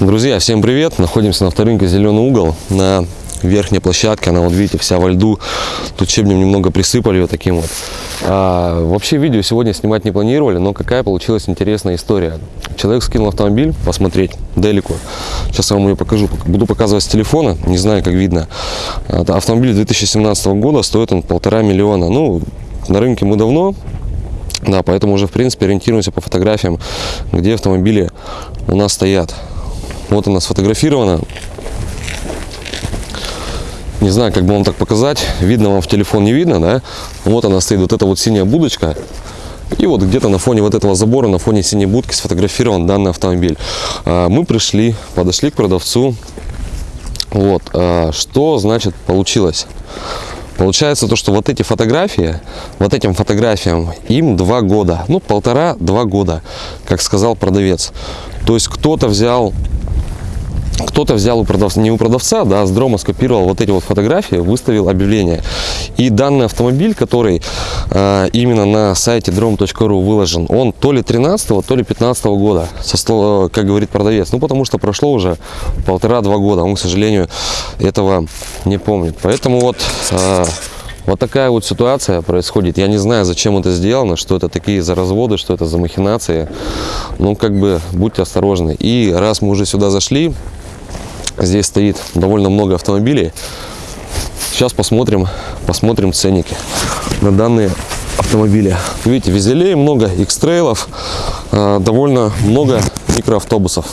Друзья, всем привет! Находимся на авторынке «Зеленый угол» на верхней площадке. Она, вот видите, вся во льду. Тут щебнем немного присыпали вот таким вот. А, вообще видео сегодня снимать не планировали, но какая получилась интересная история. Человек скинул автомобиль посмотреть далеко. Сейчас я вам ее покажу. Буду показывать с телефона, не знаю, как видно. Это автомобиль 2017 года, стоит он полтора миллиона. Ну, на рынке мы давно, да, поэтому уже, в принципе, ориентируемся по фотографиям, где автомобили у нас стоят. Вот она сфотографирована. Не знаю, как бы вам так показать. Видно вам в телефон, не видно, да? Вот она стоит, вот эта вот синяя будочка. И вот где-то на фоне вот этого забора, на фоне синей будки сфотографирован данный автомобиль. А, мы пришли, подошли к продавцу. Вот, а, что значит получилось? Получается то, что вот эти фотографии, вот этим фотографиям им два года, ну полтора-два года, как сказал продавец. То есть кто-то взял кто-то взял у продавца, не у продавца, да, а с дрома скопировал вот эти вот фотографии, выставил объявление. И данный автомобиль, который э, именно на сайте drom.ru выложен, он то ли 13 то ли 15 года, со, как говорит продавец. Ну, потому что прошло уже полтора-два года. Он, к сожалению, этого не помнит. Поэтому вот... Э, вот такая вот ситуация происходит. Я не знаю, зачем это сделано, что это такие за разводы, что это за махинации. Ну, как бы, будьте осторожны. И раз мы уже сюда зашли, Здесь стоит довольно много автомобилей. Сейчас посмотрим, посмотрим ценники на данные автомобили. Видите, визелей много, X-трейлов, э, довольно много микроавтобусов.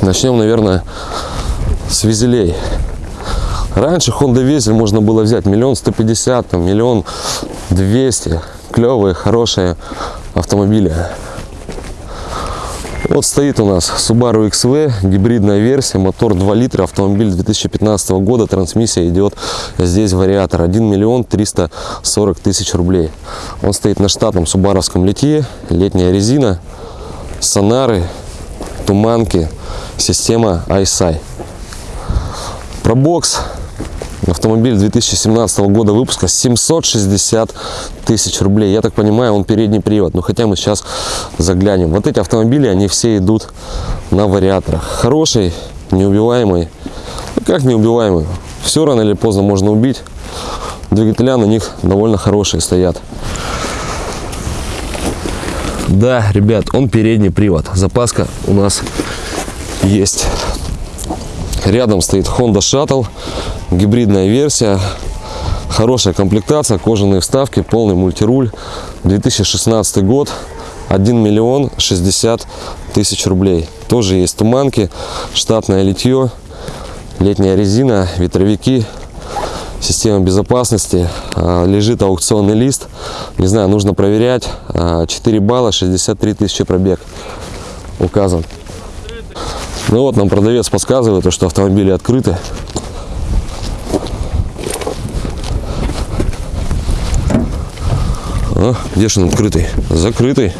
Начнем, наверное, с визелей. Раньше Honda Везель можно было взять миллион сто пятьдесят, миллион двести. Клевые, хорошие автомобили. Вот стоит у нас Subaru XV, гибридная версия, мотор 2 литра, автомобиль 2015 года, трансмиссия идет здесь вариатор 1 миллион 340 тысяч рублей. Он стоит на штатном субаровском литье, летняя резина, сонары, туманки, система ISI. Пробокс Автомобиль 2017 года выпуска 760 тысяч рублей. Я так понимаю, он передний привод. Но хотя мы сейчас заглянем. Вот эти автомобили, они все идут на вариаторах. Хороший, неубиваемый. Ну, как неубиваемый? Все рано или поздно можно убить. Двигателя на них довольно хорошие стоят. Да, ребят, он передний привод. Запаска у нас есть. Рядом стоит Honda Shuttle, гибридная версия, хорошая комплектация, кожаные вставки, полный мультируль. 2016 год, 1 миллион 60 тысяч рублей. Тоже есть туманки, штатное литье, летняя резина, ветровики, система безопасности. А, лежит аукционный лист. Не знаю, нужно проверять. 4 а, балла, 63 тысячи пробег указан. Ну вот нам продавец подсказывает, что автомобили открыты. А, где же он открытый? Закрытый.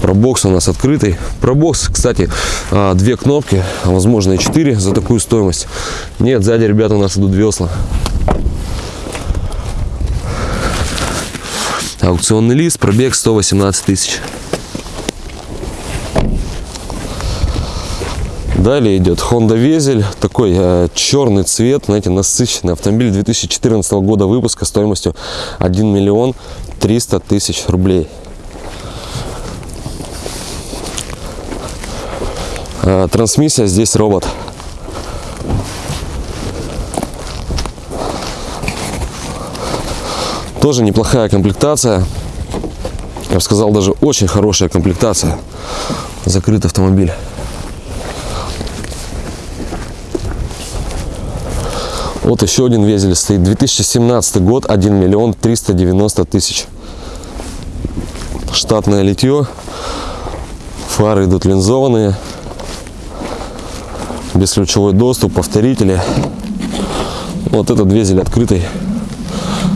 Пробокс у нас открытый. Пробокс, кстати, а, две кнопки, возможно и четыре за такую стоимость. Нет, сзади, ребята, у нас идут весла. Аукционный лист, пробег 118 тысяч. Далее идет Honda Везель, такой э, черный цвет, знаете, насыщенный автомобиль 2014 года выпуска стоимостью 1 миллион 300 тысяч рублей. Э, трансмиссия здесь робот. Тоже неплохая комплектация. Я бы сказал, даже очень хорошая комплектация. Закрыт автомобиль. Вот еще один Vezel стоит. 2017 год, 1 миллион 390 тысяч. Штатное литье. Фары идут линзованные. Бесключевой доступ, повторители. Вот этот Vezel открытый.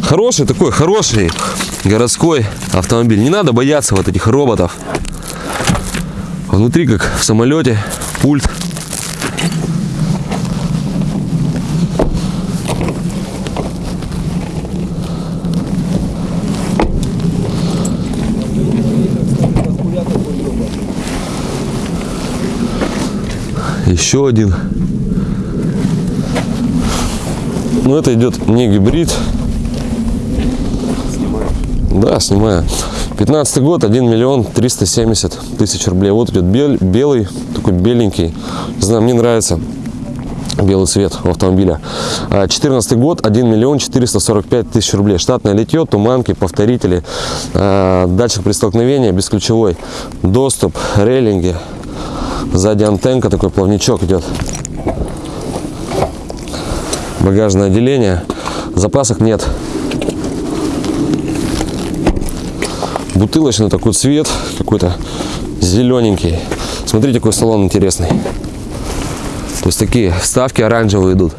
Хороший такой, хороший городской автомобиль. Не надо бояться вот этих роботов. Внутри, как в самолете, пульт Еще один. Ну, это идет не гибрид. Да, снимаю. 15 год, 1 миллион 370 тысяч рублей. Вот идет бел, белый, такой беленький. Не знаю, мне нравится белый цвет у автомобиля. 14 год, 1 миллион 445 тысяч рублей. Штатное литье, туманки, повторители, а, датчик при столкновении, бесключевой доступ, рейлинги. Сзади антенка, такой плавничок идет. Багажное отделение. Запасок нет. бутылочный такой цвет, какой-то зелененький. Смотрите, какой салон интересный. То есть такие вставки оранжевые идут.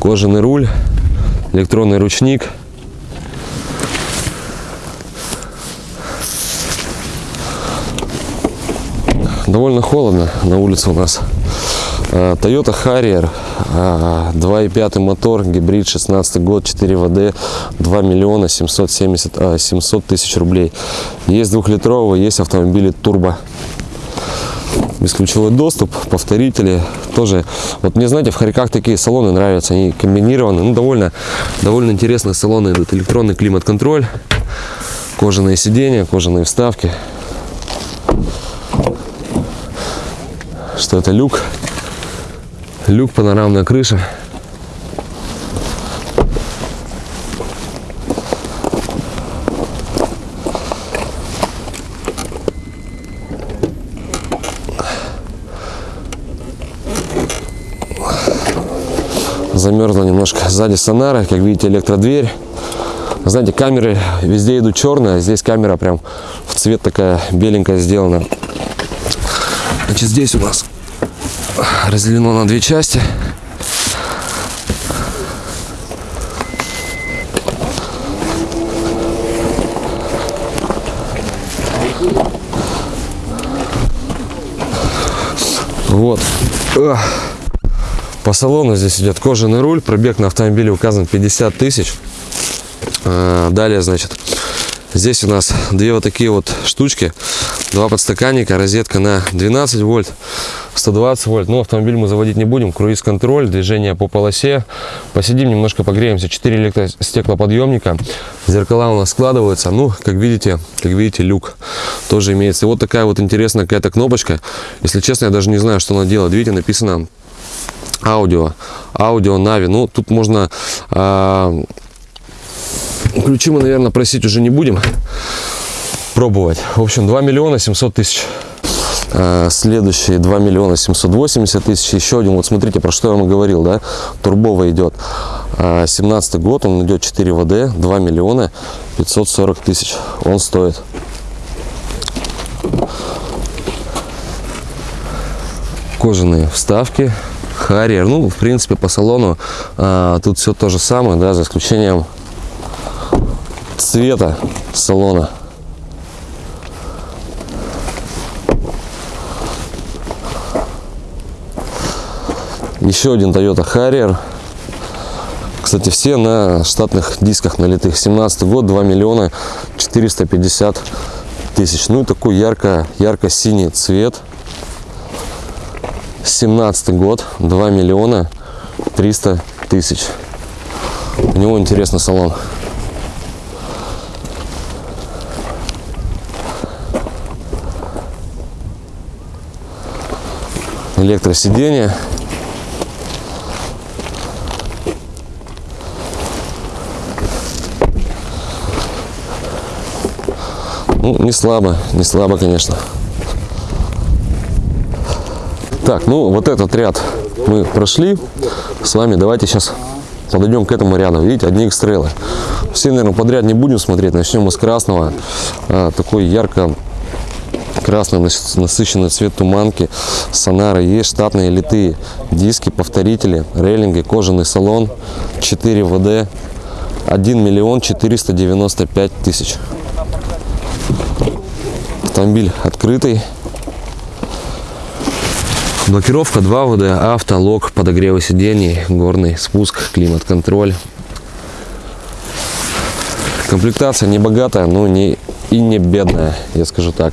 Кожаный руль, электронный ручник. Довольно холодно на улице у нас. Э, Toyota Harrier 2.5 мотор, гибрид, 16 год, 4 ВД, 2 миллиона 770, 700 тысяч рублей. Есть двухлитровый, есть автомобили турбо. Бесключевой доступ, повторители тоже. Вот мне, знаете, в Харьках такие салоны нравятся, они комбинированы, ну, довольно, довольно интересные салоны идут. Электронный климат-контроль, кожаные сиденья, кожаные вставки. Что это люк люк, панорамная крыша. Замерзла немножко сзади сонара, как видите, электродверь. Знаете, камеры везде идут черные, а здесь камера прям в цвет такая беленькая сделана. Значит, здесь у нас разделено на две части. Вот. По салону здесь идет кожаный руль. Пробег на автомобиле указан 50 тысяч. А, далее, значит, здесь у нас две вот такие вот штучки. Два подстаканника, розетка на 12 вольт. 120 вольт. Но автомобиль мы заводить не будем. Круиз-контроль, движение по полосе. Посидим, немножко погреемся. 4 электростеклоподъемника. Зеркала у нас складываются. Ну, как видите, как видите, люк тоже имеется. И вот такая вот интересная какая-то кнопочка. Если честно, я даже не знаю, что она делает. Видите, написано аудио. Аудио Нави. Ну, тут можно... А, ключи мы, наверное, просить уже не будем пробовать. В общем, 2 миллиона 700 тысяч Э, следующий 2 миллиона 780 тысяч. Еще один, вот смотрите, про что я вам говорил, да, турбовый идет. 17 э, год, он идет 4 ВД, 2 миллиона 540 тысяч. Он стоит. Кожаные вставки. Харьер. Ну, в принципе, по салону а, тут все то же самое, да, за исключением цвета салона. Еще один Toyota Harrier. Кстати, все на штатных дисках налитых. 17 год, 2 миллиона 450 тысяч. Ну и такой ярко, ярко-синий цвет. 17 год, 2 миллиона 300 тысяч. У него интересный салон. Электросиденье. Ну, не слабо, не слабо, конечно. Так, ну вот этот ряд мы прошли с вами. Давайте сейчас подойдем к этому ряду. Видите, одни экстрелы. Все, наверное, подряд не будем смотреть. Начнем мы с красного. А, такой ярко красный насыщенный цвет туманки. Сонары есть штатные литые диски, повторители, рейлинги, кожаный салон, 4 ВД, 1 миллион 495 тысяч. Автомобиль открытый. Блокировка 2 ВД, авто, лог, подогревы сидений, горный спуск, климат-контроль. Комплектация не богатая, но не и не бедная, я скажу так.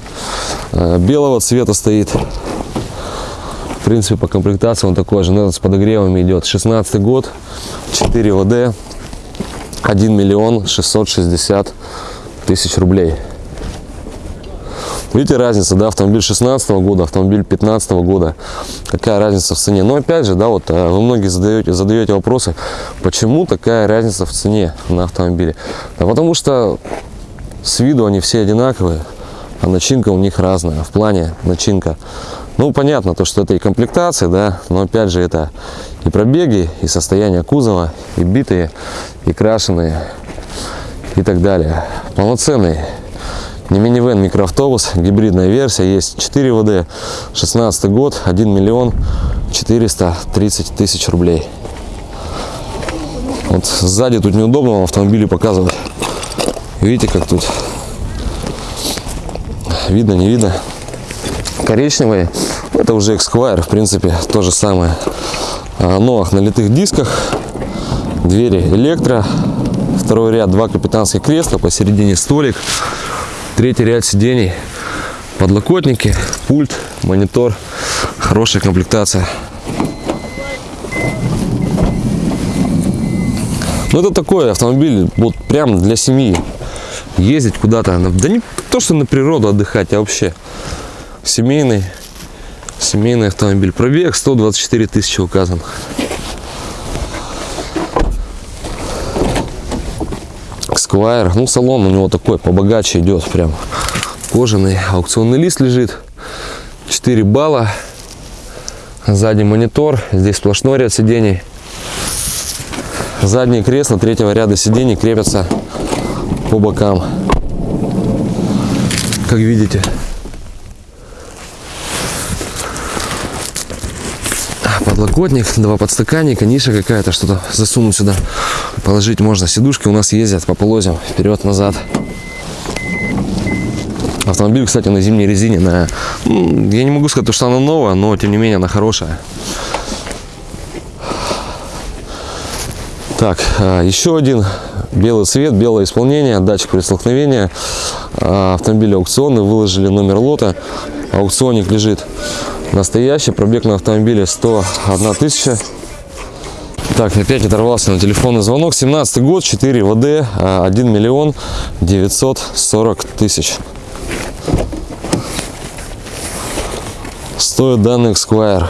Э, белого цвета стоит. В принципе, по комплектации он такой же, но с подогревами идет. 16 год, 4 ВД, 1 миллион 660 тысяч рублей. Видите разница, да, автомобиль 16 года, автомобиль 15 года. Какая разница в цене? Но опять же, да, вот э, вы многие задаете, задаете вопросы, почему такая разница в цене на автомобиле? Да потому что с виду они все одинаковые, а начинка у них разная. В плане начинка. Ну, понятно, то, что это и комплектация, да, но опять же это и пробеги, и состояние кузова, и битые, и крашеные, и так далее. Полноценный не минивэн, микроавтобус, гибридная версия, есть 4 ВД, 16 год, 1 миллион 430 тысяч рублей. Вот сзади тут неудобно вам автомобиле показывать. Видите, как тут видно, не видно. Коричневый, это уже Esquire, в принципе, то же самое. А, новых налитых дисках, двери электро, второй ряд, два капитанских кресла, посередине столик, третий ряд сидений, подлокотники, пульт, монитор, хорошая комплектация. Ну это такой автомобиль, вот прям для семьи. Ездить куда-то, да не то, что на природу отдыхать, а вообще семейный, семейный автомобиль. Пробег 124 тысячи указан. Esquire. Ну, салон у него такой побогаче идет, прям кожаный. Аукционный лист лежит. 4 балла. Сзади монитор. Здесь сплошной ряд сидений. Задние кресла третьего ряда сидений крепятся по бокам. Как видите. Подлокотник, два подстаканника, ниша какая-то, что-то засунуть сюда, положить можно. Сидушки у нас ездят по полозьям, вперед-назад. Автомобиль, кстати, на зимней резине. На, я не могу сказать, что она новая, но тем не менее она хорошая. Так, а, еще один белый цвет, белое исполнение, датчик при столкновении. А, автомобиль аукционный, выложили номер лота. Аукционник лежит Настоящий пробег на автомобиле 101 тысяча. Так, опять оторвался на телефонный звонок. 17 год, 4 ВД, 1 миллион 940 тысяч. Стоит данный Esquire.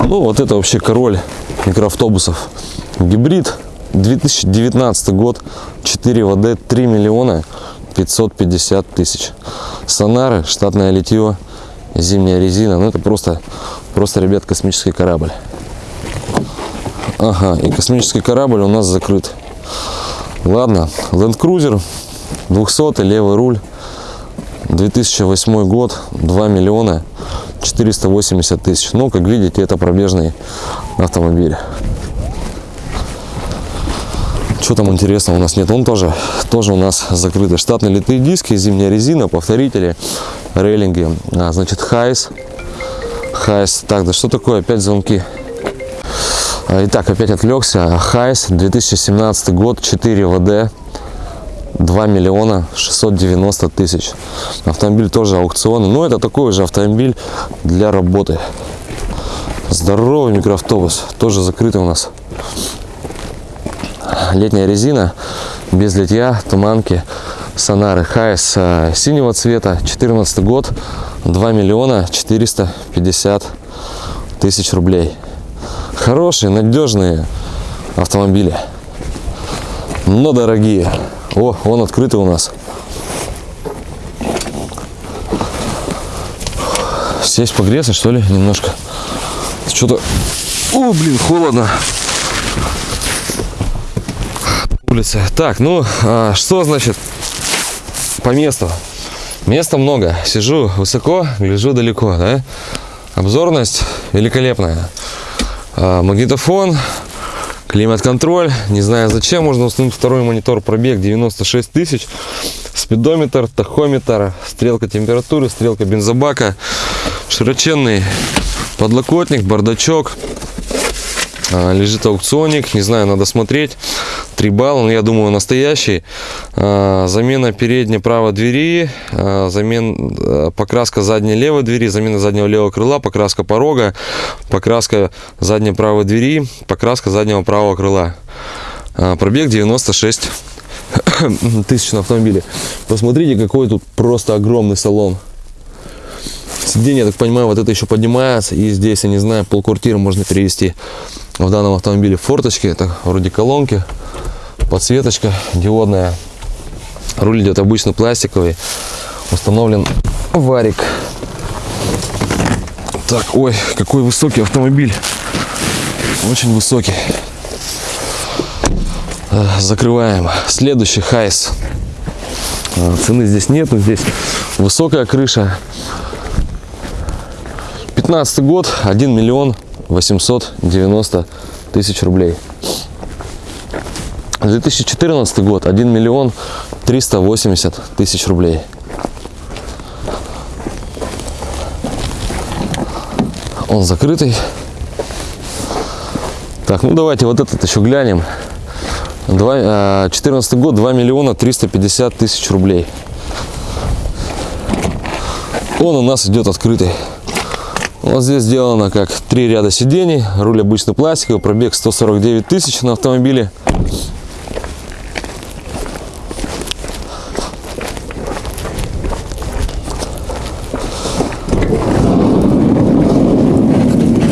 Ну, вот это вообще король микроавтобусов. Гибрид 2019 год, 4 ВД, 3 миллиона 550 тысяч. Сонары, штатное литье, зимняя резина. Ну это просто, просто, ребят, космический корабль. Ага, и космический корабль у нас закрыт. Ладно, Land Cruiser 200 левый руль. 2008 год, 2 миллиона 480 тысяч. Ну, как видите, это пробежный автомобиль. Что там интересного у нас нет? Он тоже, тоже у нас закрытый. Штатные литые диски, зимняя резина, повторители, рейлинги. А, значит, хайс. Hiace. Так, да что такое? Опять звонки. А, итак, опять отвлекся. Хайс, 2017 год, 4 WD. 2 миллиона 690 тысяч. Автомобиль тоже аукционный. Но это такой же автомобиль для работы. Здоровый микроавтобус. Тоже закрытый у нас летняя резина без литья, туманки, сонары Хайс э, синего цвета, 14 год, 2 миллиона 450 тысяч рублей. Хорошие, надежные автомобили, но дорогие. О, он открытый у нас. Сесть погреться, что ли, немножко. Что-то... О, блин, холодно улице. Так, ну, а, что значит по месту? Места много. Сижу высоко, гляжу далеко, да? Обзорность великолепная. А, магнитофон, климат-контроль. Не знаю зачем, можно установить второй монитор пробег 96 тысяч. Спидометр, тахометр, стрелка температуры, стрелка бензобака. Широченный подлокотник, бардачок. А, лежит аукционник, не знаю, надо смотреть. 3 балла, но я думаю настоящий. А, замена передней правой двери, а, замен, покраска задней левой двери, замена заднего левого крыла, покраска порога, покраска задней правой двери, покраска заднего правого крыла. Пробег 96 тысяч на автомобиле. Посмотрите, какой тут просто огромный салон. Сиденье, я так понимаю, вот это еще поднимается. И здесь, я не знаю, полквартиры можно перевести в данном автомобиле. Форточки, это вроде колонки, подсветочка диодная. Руль идет обычно пластиковый. Установлен варик. Так, ой, какой высокий автомобиль. Очень высокий. Э, Закрываем. Следующий Hiace. А, Цены здесь нету, здесь высокая крыша. 15 год, 1 миллион 890 тысяч рублей. 2014 год, 1 миллион 380 тысяч рублей. Он закрытый. Так, ну давайте вот этот еще глянем. Два- э, 14 год, 2 миллиона 350 тысяч рублей. Он у нас идет открытый. Вот здесь сделано как три ряда сидений, руль обычный пластиковый, пробег 149 тысяч на автомобиле.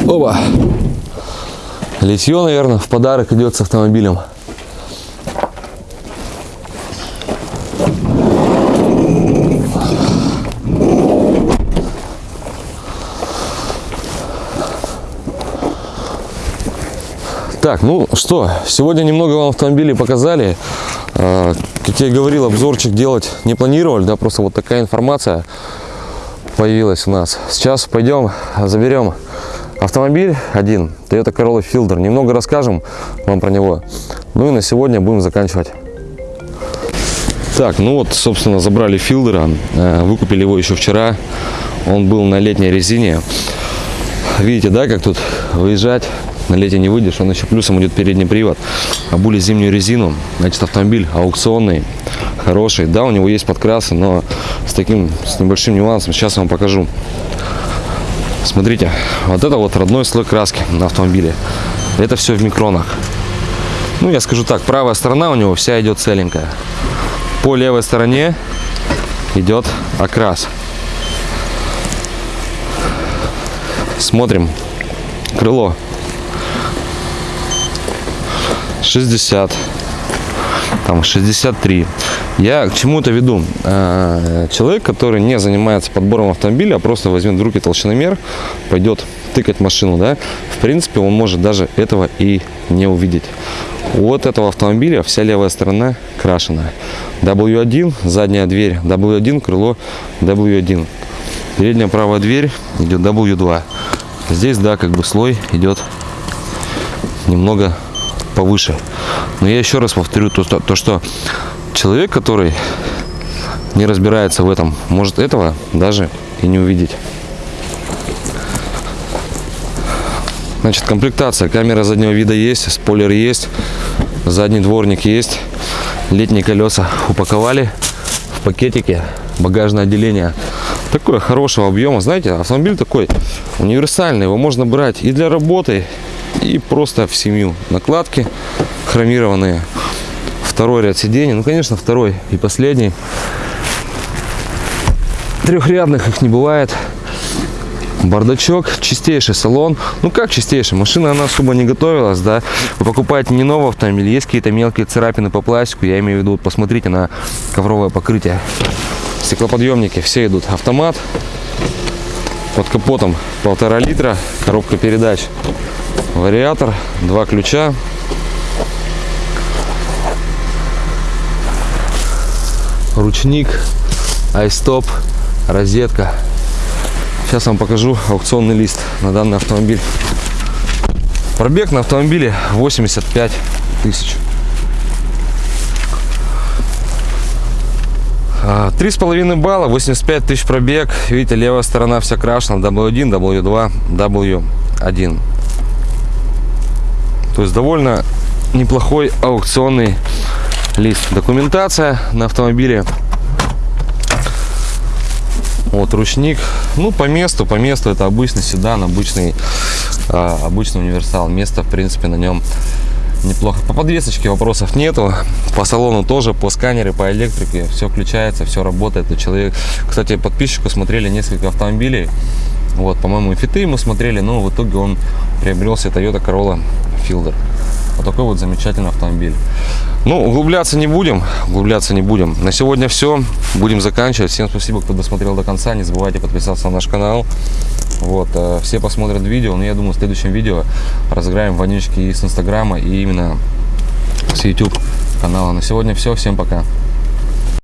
Оба. Литье, наверное, в подарок идет с автомобилем. Так, ну что, сегодня немного вам автомобилей показали. Э, Как я и говорил, обзорчик делать не планировали, да, просто вот такая информация появилась у нас. Сейчас пойдем, заберем автомобиль один, Toyota Corolla Fielder. Немного расскажем вам про него. Ну и на сегодня будем заканчивать. Так, ну вот, собственно, забрали Филдера, э, выкупили его еще вчера. Он был на летней резине. Видите, да, как тут выезжать на лете не выйдешь, он еще плюсом идет передний привод. Обули зимнюю резину, значит автомобиль аукционный, хороший. Да, у него есть подкрасы, но с таким, с небольшим нюансом, сейчас я вам покажу. Смотрите, вот это вот родной слой краски на автомобиле. Это все в микронах. Ну, я скажу так, правая сторона у него вся идет целенькая. По левой стороне идет окрас. Смотрим. Крыло. 60. Там 63. Я к чему это веду? А, Человек, который не занимается подбором автомобиля, а просто возьмет в руки толщиномер, пойдет тыкать машину, да, в принципе, он может даже этого и не увидеть. Вот этого автомобиля вся левая сторона крашена. W1, задняя дверь W1, крыло W1. Передняя правая дверь идет W2. Здесь, да, как бы слой идет немного повыше. Но я еще раз повторю то, то, что человек, который не разбирается в этом, может этого даже и не увидеть. Значит, комплектация. Камера заднего вида есть, спойлер есть, задний дворник есть, летние колеса упаковали в пакетике, багажное отделение. Такое хорошего объема. Знаете, автомобиль такой универсальный. Его можно брать и для работы, и просто в семью. Накладки хромированные. Второй ряд сидений. Ну, конечно, второй и последний. Трехрядных их не бывает. Бардачок, чистейший салон. Ну как чистейший? Машина она особо не готовилась, да. Вы покупаете не новый автомобиль, есть какие-то мелкие царапины по пластику. Я имею в виду, посмотрите на ковровое покрытие. Стеклоподъемники все идут. Автомат. Под капотом полтора литра. Коробка передач. Вариатор. Два ключа. Ручник. Айстоп. Розетка. Сейчас вам покажу аукционный лист на данный автомобиль. Пробег на автомобиле 85 тысяч. А, Три с половиной балла, 85 тысяч пробег. Видите, левая сторона вся крашена. W1, W2, W1. То есть довольно неплохой аукционный лист. Документация на автомобиле. Вот ручник. Ну, по месту, по месту это обычный седан, обычный, а, обычный универсал. Место, в принципе, на нем неплохо. По подвесочке вопросов нету. По салону тоже, по сканеру, по электрике. Все включается, все работает. У человек, кстати, подписчику смотрели несколько автомобилей. Вот, по-моему, и фиты мы смотрели, но в итоге он приобрел себе Toyota Corolla Fielder. Вот такой вот замечательный автомобиль. Ну, углубляться не будем, углубляться не будем. На сегодня все. Будем заканчивать. Всем спасибо, кто досмотрел до конца. Не забывайте подписаться на наш канал. Вот, э, все посмотрят видео, но я думаю, в следующем видео разыграем вонючки из Инстаграма и именно с YouTube канала. На сегодня все. Всем пока.